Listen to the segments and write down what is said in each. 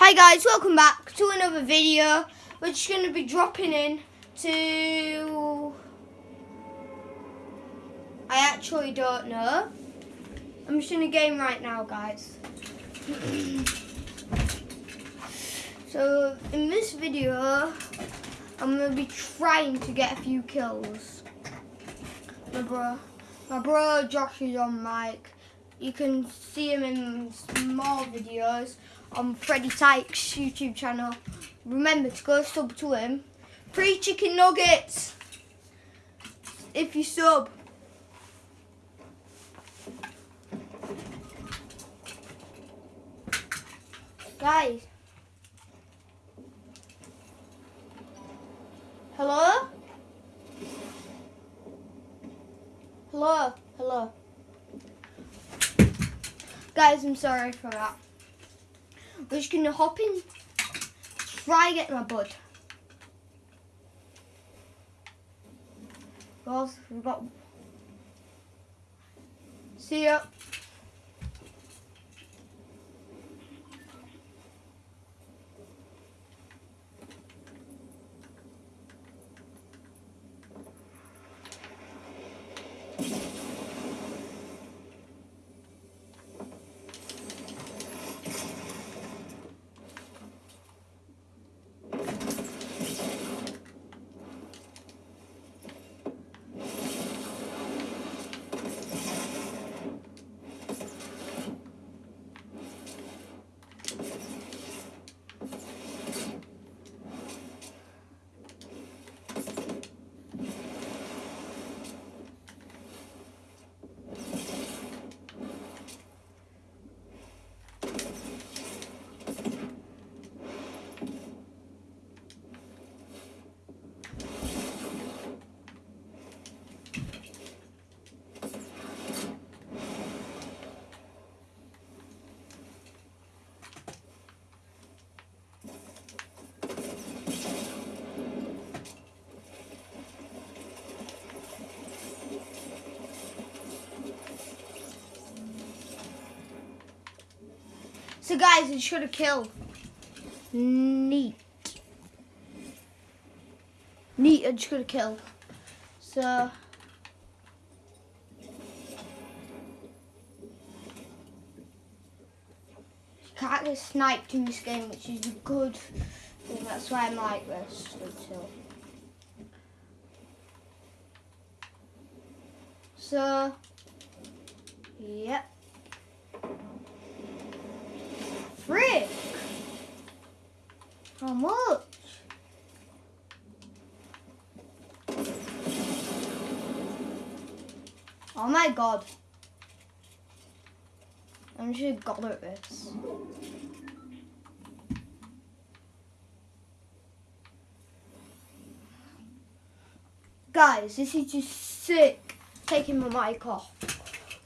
Hi guys, welcome back to another video. We're just going to be dropping in to... I actually don't know. I'm just in a game right now, guys. so, in this video, I'm going to be trying to get a few kills. My bro, my bro Josh is on mic. You can see him in more videos on Freddie Tykes YouTube channel. Remember to go sub to him. Free chicken nuggets if you sub. Guys. Hello? Hello? Hello? Guys, I'm sorry for that. Just gonna hop in, try get my bud. Well, we've got. See ya. So guys, it should have killed. Neat. Neat, it should have killed. So. Can't get sniped in this game, which is a good thing. That's why I'm like this. So, yep. How much? Oh my god. I'm just god at this. Guys, this is just sick. Taking my mic off.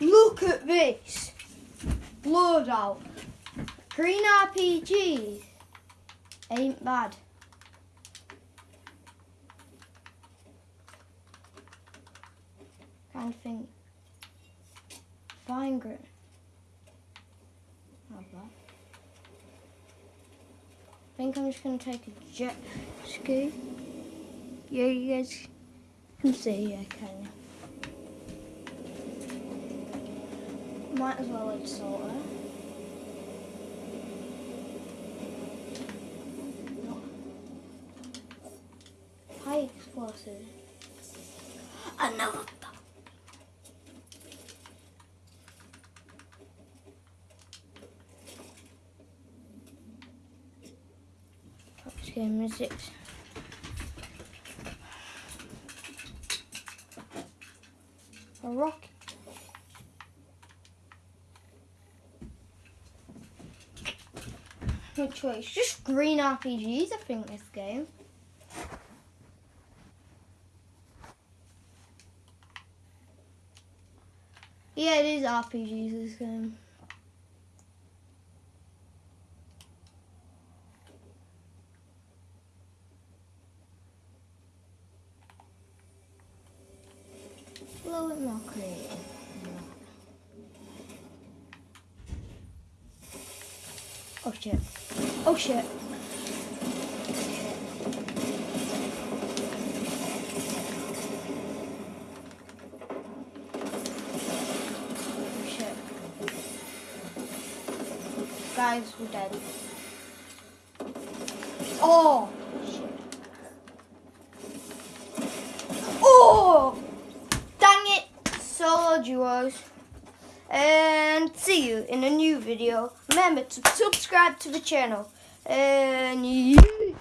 Look at this. Blood out. Green RPG ain't bad. Kind of think. Fine grit. Not bad. I think I'm just gonna take a jet ski. Yeah, you guys can see, yeah, can? Might as well like sort it. high explosive. Another. Ah, Touch game is six. A rock. No choice. Just green RPGs, I think, this game. Yeah, it is RPGs this game. A little bit more creative. Oh shit. Oh shit. We're dead. Oh. Oh dang it! Solo duos. And see you in a new video. Remember to subscribe to the channel. And you